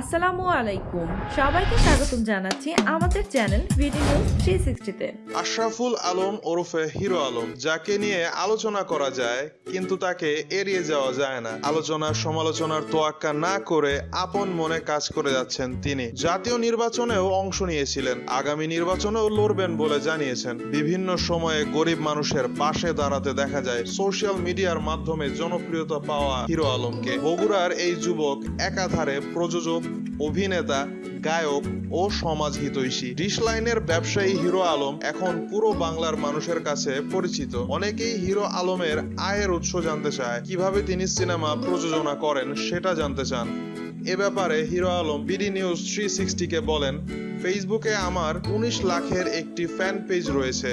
আসসালামু আলাইকুম। সবাইকে স্বাগতম জানাচ্ছি আমাদের চ্যানেল ভিডিও থ্রি সিক্সটিতে। আশরাফুল আলম ওরফে হিরো আলম, যাকে নিয়ে আলোচনা করা যায়, কিন্তু তাকে এড়িয়ে যাওয়া যায় না। আলোচনার সমালোচনার তোয়াক্কা না করে আপন মনে কাজ করে যাচ্ছেন তিনি। জাতীয় নির্বাচনেও অংশ নিয়েছিলেন। আগামী নির্বাচনেও লড়বেন বলে জানিয়েছেন। বিভিন্ন সময়ে গরিব মানুষের পাশে দাঁড়াতে দেখা যায় সোশ্যাল মিডিয়ার মাধ্যমে জনপ্রিয়তা পাওয়া হিরো আলমকে। বগুড়ার এই যুবক, একাধারে প্রযোজক, অভিনেতা গায়ক ও সমাজ হিতৈষী। ডিশ লাইনের ব্যবসায়ী হিরো আলম এখন পুরো বাংলার মানুষের কাছে পরিচিত। অনেকেই হিরো আলমের আয়ের উৎস জানতে চায়, কীভাবে তিনি সিনেমা প্রযোজনা করেন সেটা জানতে চান। এ ব্যাপারে Hero Alam BD news three সিক্সটিকে বলেন, ফেসবুকে আমার উনিশ লাখের একটি ফ্যান পেজ রয়েছে,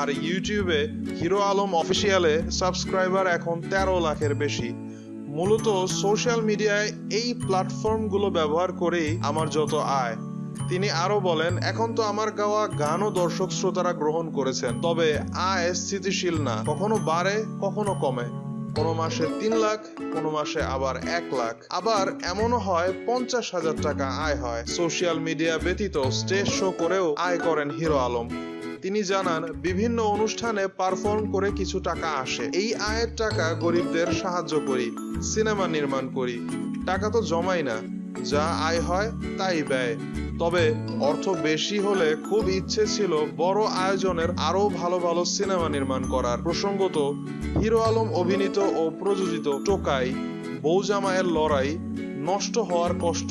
আর ইউটিউবে হিরো আলম অফিসিয়ালে সাবস্ক্রাইবার এখন তেরো লাখের বেশি। মূলত সোশ্যাল মিডিয়ায় এই প্ল্যাটফর্মগুলো ব্যবহার করেই আমার যত আয়। তিনি আরও বলেন, এখন তো আমার গাওয়া গানও দর্শক শ্রোতারা গ্রহণ করেছেন, তবে আয় স্থিতিশীল না, কখনো বাড়ে, কখনো কমে। কোনো মাসে তিন লাখ, কোনো মাসে আবার এক লাখ। আবার এমনও হয়, পঞ্চাশ হাজার টাকা আয় হয়। সোশ্যাল মিডিয়া ব্যতীত স্টেজ শো করেও আয় করেন হিরো আলম। তিনি জানান, বিভিন্ন অনুষ্ঠানে পারফর্ম করে কিছু টাকা আসে। এই আয়ের টাকা গরিবদের সাহায্য করি, সিনেমা নির্মাণ করি। টাকা তো জমাই না, যা আয় হয় তাই ব্যয়। তবে অর্থ বেশি হলে খুব ইচ্ছে ছিল বড় আয়োজনের আরও ভালো ভালো সিনেমা নির্মাণ করার। প্রসঙ্গত, হিরো আলম অভিনীত ও প্রযোজিত টোকাই বৌজামায়ের লড়াই নষ্ট হওয়ার কষ্ট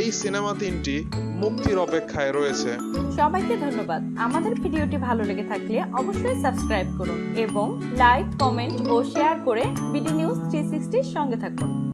এই সিনেমা তিনটি মুক্তির অপেক্ষায় রয়েছে। সবাইকে ধন্যবাদ। আমাদের ভিডিওটি ভালো লেগে থাকলে অবশ্যই সাবস্ক্রাইব করুন এবং লাইক, কমেন্ট ও শেয়ার করে বিডি নিউজ থ্রি সঙ্গে থাকুন।